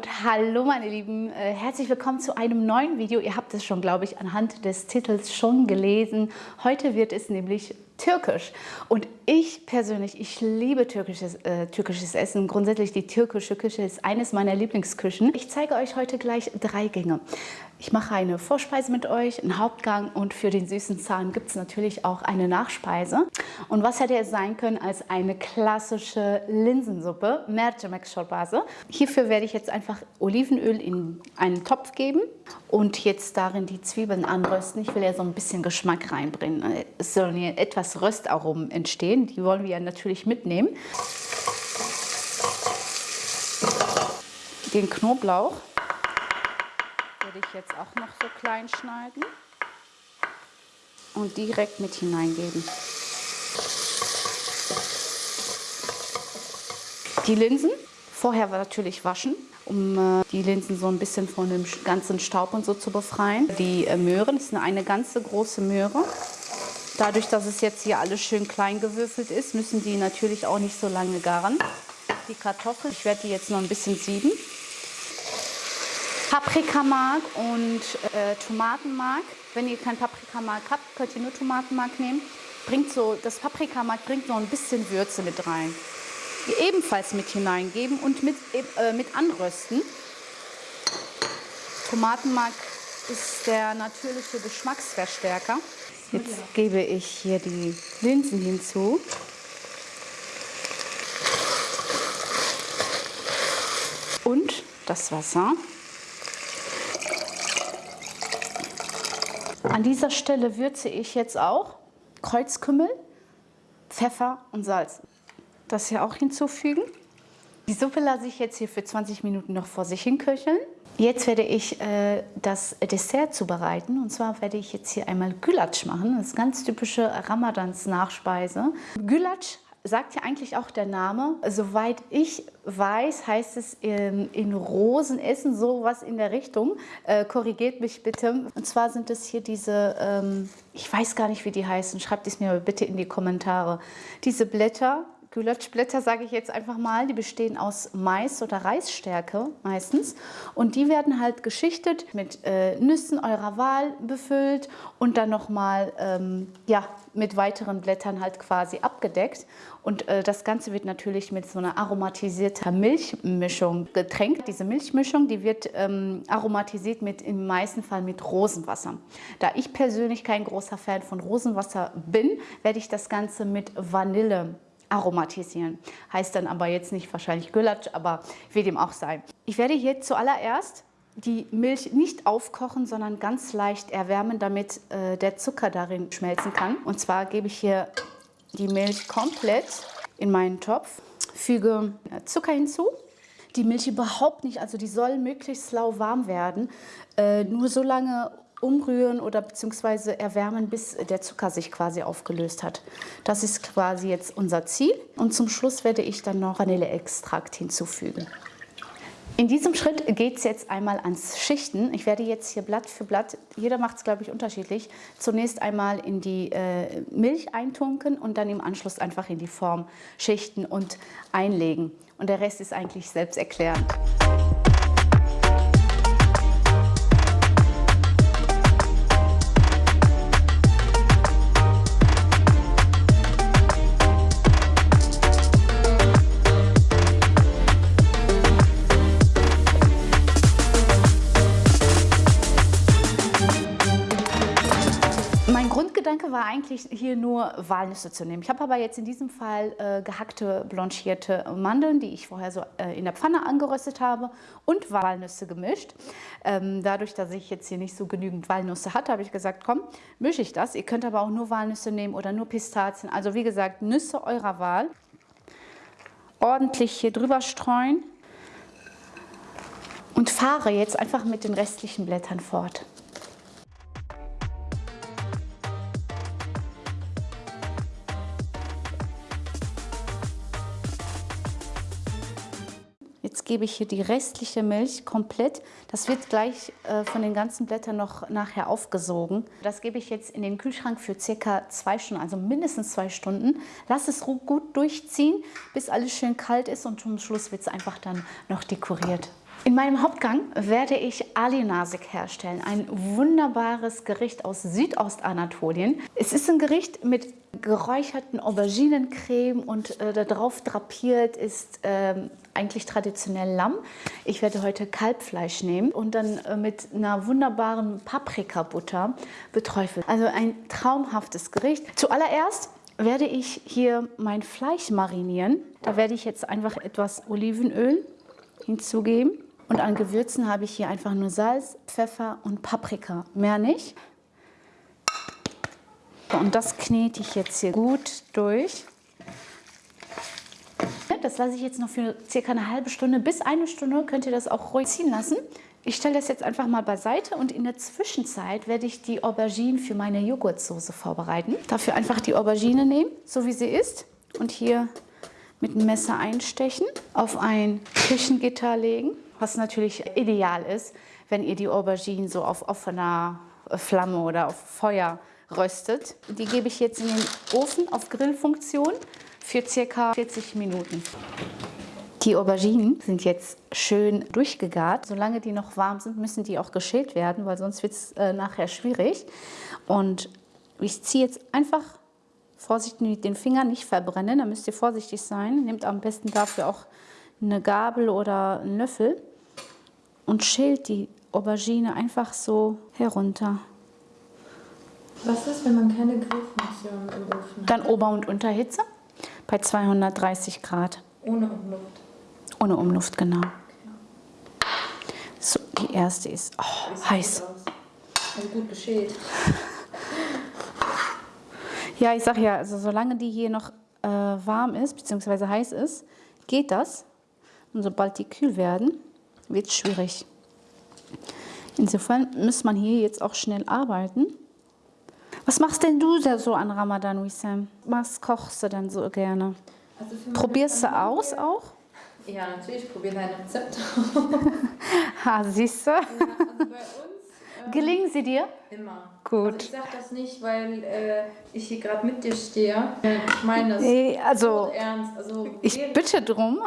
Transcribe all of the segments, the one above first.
und hallo meine Lieben, äh, herzlich willkommen zu einem neuen Video. Ihr habt es schon, glaube ich, anhand des Titels schon gelesen. Heute wird es nämlich türkisch. Und ich persönlich, ich liebe türkisches, äh, türkisches Essen. Grundsätzlich die türkische Küche ist eines meiner Lieblingsküchen. Ich zeige euch heute gleich drei Gänge. Ich mache eine Vorspeise mit euch, einen Hauptgang und für den süßen Zahn gibt es natürlich auch eine Nachspeise. Und was hätte es sein können als eine klassische Linsensuppe, Mercimek Çorbası. Hierfür werde ich jetzt einfach Olivenöl in einen Topf geben und jetzt darin die Zwiebeln anrösten. Ich will ja so ein bisschen Geschmack reinbringen. Es sollen hier etwas Röstaromen entstehen, die wollen wir ja natürlich mitnehmen. Den Knoblauch werde ich jetzt auch noch so klein schneiden und direkt mit hineingeben. Die Linsen vorher natürlich waschen, um äh, die Linsen so ein bisschen von dem ganzen Staub und so zu befreien. Die äh, Möhren, das ist eine ganze große Möhre. Dadurch, dass es jetzt hier alles schön klein gewürfelt ist, müssen die natürlich auch nicht so lange garen. Die Kartoffeln, ich werde die jetzt noch ein bisschen sieben. Paprikamark und äh, Tomatenmark. Wenn ihr kein Paprikamark habt, könnt ihr nur Tomatenmark nehmen. Bringt so, das Paprikamark bringt noch ein bisschen Würze mit rein. Ebenfalls mit hineingeben und mit, äh, mit anrösten. Tomatenmark ist der natürliche Geschmacksverstärker. Jetzt gebe ich hier die Linsen hinzu. Und das Wasser. An dieser Stelle würze ich jetzt auch Kreuzkümmel, Pfeffer und Salz. Das hier auch hinzufügen. Die Suppe lasse ich jetzt hier für 20 Minuten noch vor sich hin köcheln. Jetzt werde ich äh, das Dessert zubereiten. Und zwar werde ich jetzt hier einmal Gülatsch machen. Das ist ganz typische Ramadans-Nachspeise. Gülatsch sagt ja eigentlich auch der Name. Soweit ich weiß, heißt es in, in Rosenessen sowas in der Richtung. Äh, korrigiert mich bitte. Und zwar sind es hier diese, ähm, ich weiß gar nicht, wie die heißen. Schreibt es mir bitte in die Kommentare. Diese Blätter, Gülatschblätter sage ich jetzt einfach mal, die bestehen aus Mais oder Reisstärke meistens und die werden halt geschichtet mit äh, Nüssen eurer Wahl befüllt und dann nochmal ähm, ja, mit weiteren Blättern halt quasi abgedeckt und äh, das Ganze wird natürlich mit so einer aromatisierter Milchmischung getränkt. Diese Milchmischung, die wird ähm, aromatisiert mit im meisten Fall mit Rosenwasser. Da ich persönlich kein großer Fan von Rosenwasser bin, werde ich das Ganze mit Vanille aromatisieren. Heißt dann aber jetzt nicht wahrscheinlich Gülatsch, aber wie dem auch sei. Ich werde hier zuallererst die Milch nicht aufkochen, sondern ganz leicht erwärmen, damit äh, der Zucker darin schmelzen kann. Und zwar gebe ich hier die Milch komplett in meinen Topf, füge äh, Zucker hinzu. Die Milch überhaupt nicht, also die soll möglichst lauwarm werden. Äh, nur so lange umrühren oder beziehungsweise erwärmen, bis der Zucker sich quasi aufgelöst hat. Das ist quasi jetzt unser Ziel. Und zum Schluss werde ich dann noch Vanilleextrakt hinzufügen. In diesem Schritt geht es jetzt einmal ans Schichten. Ich werde jetzt hier Blatt für Blatt, jeder macht es glaube ich unterschiedlich, zunächst einmal in die äh, Milch eintunken und dann im Anschluss einfach in die Form schichten und einlegen. Und der Rest ist eigentlich selbsterklärend. Eigentlich hier nur Walnüsse zu nehmen. Ich habe aber jetzt in diesem Fall äh, gehackte, blanchierte Mandeln, die ich vorher so äh, in der Pfanne angeröstet habe und Walnüsse gemischt. Ähm, dadurch, dass ich jetzt hier nicht so genügend Walnüsse hatte, habe ich gesagt, komm, mische ich das. Ihr könnt aber auch nur Walnüsse nehmen oder nur Pistazien. Also wie gesagt, Nüsse eurer Wahl. Ordentlich hier drüber streuen und fahre jetzt einfach mit den restlichen Blättern fort. Gebe ich hier die restliche Milch komplett. Das wird gleich äh, von den ganzen Blättern noch nachher aufgesogen. Das gebe ich jetzt in den Kühlschrank für circa zwei Stunden, also mindestens zwei Stunden. Lass es gut durchziehen, bis alles schön kalt ist und zum Schluss wird es einfach dann noch dekoriert. In meinem Hauptgang werde ich Ali Nasik herstellen, ein wunderbares Gericht aus Südostanatolien. Es ist ein Gericht mit geräucherten Auberginencreme und äh, darauf drapiert ist äh, eigentlich traditionell Lamm. Ich werde heute Kalbfleisch nehmen und dann äh, mit einer wunderbaren Paprikabutter beträufelt. Also ein traumhaftes Gericht. Zuallererst werde ich hier mein Fleisch marinieren. Da werde ich jetzt einfach etwas Olivenöl hinzugeben. Und an Gewürzen habe ich hier einfach nur Salz, Pfeffer und Paprika, mehr nicht. Und das knete ich jetzt hier gut durch. Das lasse ich jetzt noch für circa eine halbe Stunde bis eine Stunde, könnt ihr das auch ruhig ziehen lassen. Ich stelle das jetzt einfach mal beiseite und in der Zwischenzeit werde ich die Aubergine für meine Joghurtsoße vorbereiten. Dafür einfach die Aubergine nehmen, so wie sie ist und hier mit dem Messer einstechen, auf ein Küchengitter legen, was natürlich ideal ist, wenn ihr die Aubergine so auf offener Flamme oder auf Feuer röstet. Die gebe ich jetzt in den Ofen auf Grillfunktion für circa 40 Minuten. Die Auberginen sind jetzt schön durchgegart. Solange die noch warm sind, müssen die auch geschält werden, weil sonst wird es äh, nachher schwierig. Und ich ziehe jetzt einfach vorsichtig mit den Fingern, nicht verbrennen, da müsst ihr vorsichtig sein. Nehmt am besten dafür auch eine Gabel oder einen Löffel und schält die Aubergine einfach so herunter. Was ist, wenn man keine Grillfunktion im Ofen hat? Dann Ober- und Unterhitze bei 230 Grad. Ohne Umluft. Ohne Umluft, genau. So, die erste ist oh, Sieht heiß. Also gut geschält. Ja, ich sag ja, also solange die hier noch äh, warm ist, beziehungsweise heiß ist, geht das. Und sobald die kühl werden, wird es schwierig. Insofern muss man hier jetzt auch schnell arbeiten. Was machst denn du da so an Ramadan, Wissam? Was kochst du denn so gerne? Also Probierst du aus auch? Ja, natürlich. Ich probiere dein Rezept. Ha, siehst du? Ja, also bei uns ähm, Gelingen sie dir? immer. Gut. Also ich sage das nicht, weil äh, ich hier gerade mit dir stehe. Ich meine das Nee, also ernst. Also ich bitte drum.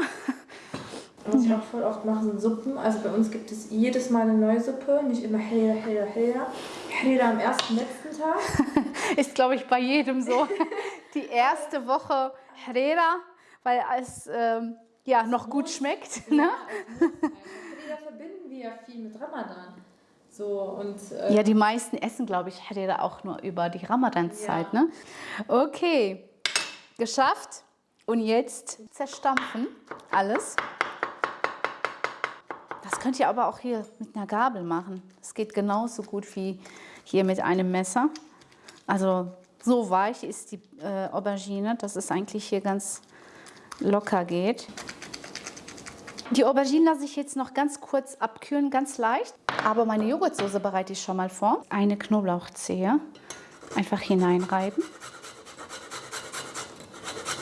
Was ich auch voll oft mache, sind Suppen. Also bei uns gibt es jedes Mal eine neue Suppe. Nicht immer Helda, Helda, Helda. Helda am ersten, letzten Tag. Ist, glaube ich, bei jedem so. Die erste Woche Herrera, weil es ähm, ja noch gut schmeckt. Ne? Ja, Helda verbinden wir ja viel mit Ramadan. So und äh, Ja, die meisten essen, glaube ich, Herrera auch nur über die Ramadanzeit. Ja. Ne? Okay, geschafft. Und jetzt zerstampfen alles. Das könnt ihr aber auch hier mit einer Gabel machen. Das geht genauso gut wie hier mit einem Messer. Also so weich ist die äh, Aubergine, dass es eigentlich hier ganz locker geht. Die Aubergine lasse ich jetzt noch ganz kurz abkühlen, ganz leicht. Aber meine Joghurtsoße bereite ich schon mal vor. Eine Knoblauchzehe einfach hineinreiben.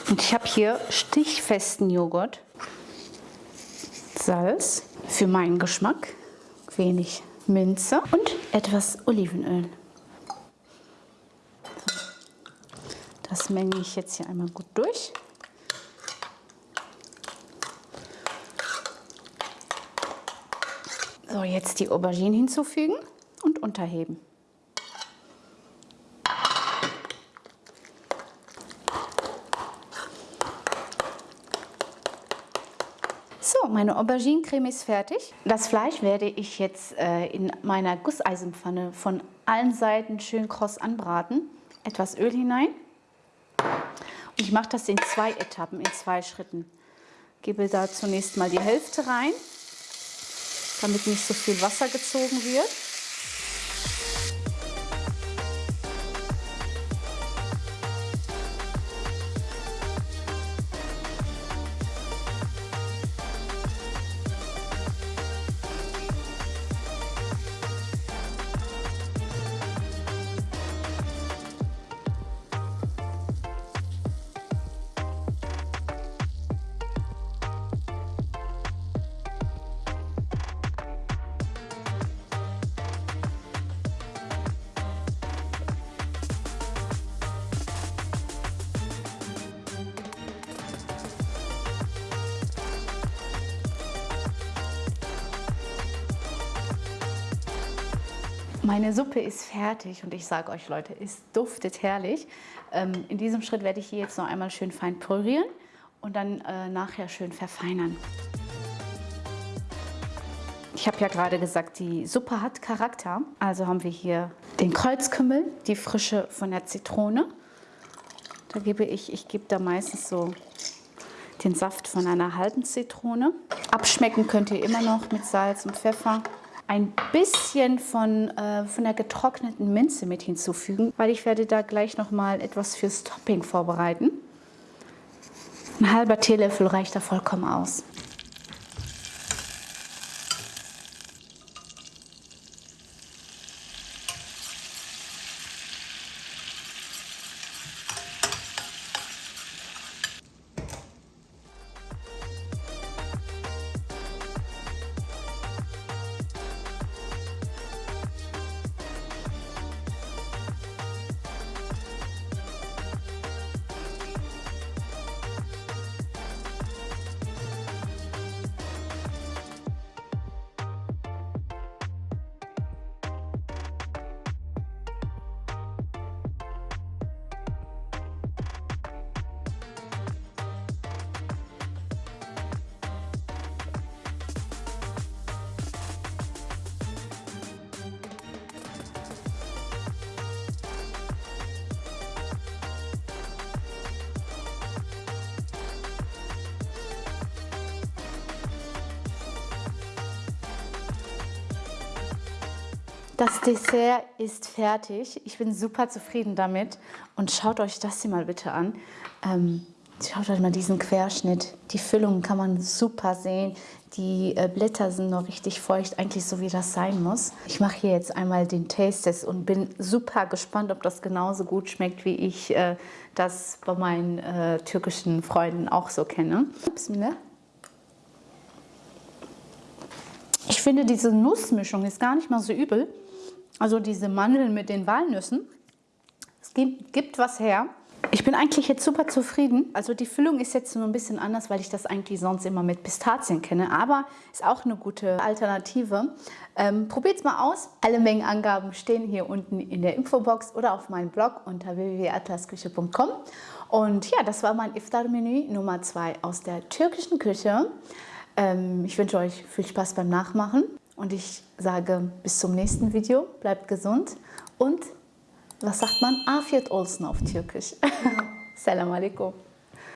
Und ich habe hier stichfesten Joghurt, Salz für meinen Geschmack, wenig Minze und etwas Olivenöl. Das menge ich jetzt hier einmal gut durch. So, jetzt die Aubergine hinzufügen und unterheben. Meine Auberginencreme ist fertig. Das Fleisch werde ich jetzt äh, in meiner Gusseisenpfanne von allen Seiten schön kross anbraten. Etwas Öl hinein. Und ich mache das in zwei Etappen, in zwei Schritten. Gebe da zunächst mal die Hälfte rein, damit nicht so viel Wasser gezogen wird. Meine Suppe ist fertig und ich sage euch Leute, es duftet herrlich. Ähm, in diesem Schritt werde ich hier jetzt noch einmal schön fein pürieren und dann äh, nachher schön verfeinern. Ich habe ja gerade gesagt, die Suppe hat Charakter. Also haben wir hier den Kreuzkümmel, die Frische von der Zitrone. Da gebe ich, ich gebe da meistens so den Saft von einer halben Zitrone. Abschmecken könnt ihr immer noch mit Salz und Pfeffer ein bisschen von, äh, von der getrockneten Minze mit hinzufügen, weil ich werde da gleich noch mal etwas fürs Topping vorbereiten. Ein halber Teelöffel reicht da vollkommen aus. Das Dessert ist fertig. Ich bin super zufrieden damit. Und schaut euch das hier mal bitte an. Ähm, schaut euch mal diesen Querschnitt. Die Füllung kann man super sehen. Die äh, Blätter sind noch richtig feucht, eigentlich so wie das sein muss. Ich mache hier jetzt einmal den Taste-Test und bin super gespannt, ob das genauso gut schmeckt, wie ich äh, das bei meinen äh, türkischen Freunden auch so kenne. Bismillah. Ich finde, diese Nussmischung ist gar nicht mal so übel. Also diese Mandeln mit den Walnüssen. Es gibt, gibt was her. Ich bin eigentlich jetzt super zufrieden. Also die Füllung ist jetzt nur ein bisschen anders, weil ich das eigentlich sonst immer mit Pistazien kenne. Aber ist auch eine gute Alternative. Ähm, Probiert es mal aus. Alle Mengenangaben stehen hier unten in der Infobox oder auf meinem Blog unter www.atlasküche.com. Und ja, das war mein Iftar-Menü Nummer 2 aus der türkischen Küche. Ähm, ich wünsche euch viel Spaß beim Nachmachen. Und ich sage bis zum nächsten Video, bleibt gesund und was sagt man? Afiyet olsun auf Türkisch. Salam alaikum.